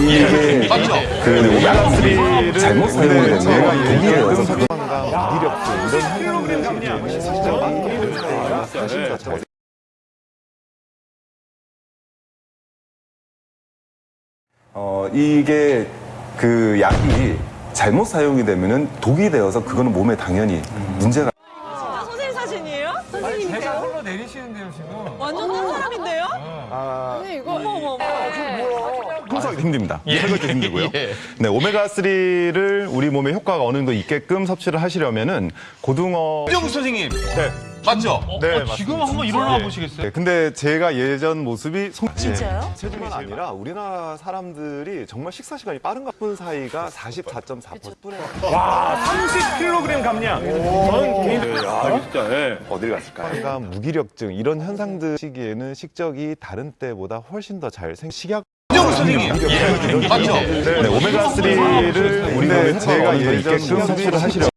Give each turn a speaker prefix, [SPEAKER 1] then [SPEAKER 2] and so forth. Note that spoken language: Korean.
[SPEAKER 1] 이게
[SPEAKER 2] 맞죠?
[SPEAKER 1] 그 오메가3를 잘못 사용을
[SPEAKER 2] 네,
[SPEAKER 1] 제가 독이에요.
[SPEAKER 3] 무기력증 이런 현상들이 실제로 사실 자체가
[SPEAKER 1] 어, 이게 그 약이 잘못 사용이 되면은 독이 되어서 그거는 몸에 당연히 문제가
[SPEAKER 4] 아, 선생님 사진이에요? 선생님이세요?
[SPEAKER 5] 제가 흘러 내리시는데요 지금.
[SPEAKER 4] 완전 딴 사람인데요?
[SPEAKER 3] 아,
[SPEAKER 4] 선생님 이거 어머 어머 어머.
[SPEAKER 6] 설거지 힘듭니다. 설거지 힘들고요. 네, 오메가 3를 우리 몸에 효과가 어느 정도 있게끔 섭취를 하시려면은 고등어
[SPEAKER 2] 이정 선생님. 맞죠?
[SPEAKER 6] 네,
[SPEAKER 5] 어, 지금 한번 일어나 보시겠어요?
[SPEAKER 6] 네, 근데 제가 예전 모습이 송...
[SPEAKER 4] 진짜요?
[SPEAKER 3] 체중만 아니라 우리나라 사람들이 정말 식사 시간이 빠른 것 사이가 44.4%.
[SPEAKER 5] 30kg 감량. 저는 개인적으로 아, 진짜. 예.
[SPEAKER 3] 어딜 갔을까요?
[SPEAKER 6] 감, 무기력증 이런 현상들 시기에는 식적이 다른 때보다 훨씬 더 잘 생. 식약
[SPEAKER 2] 선생님. 맞죠?
[SPEAKER 6] 네, 오메가 3를 우리 효과가
[SPEAKER 1] 제가 예전
[SPEAKER 6] 있게끔 섭취를 하시려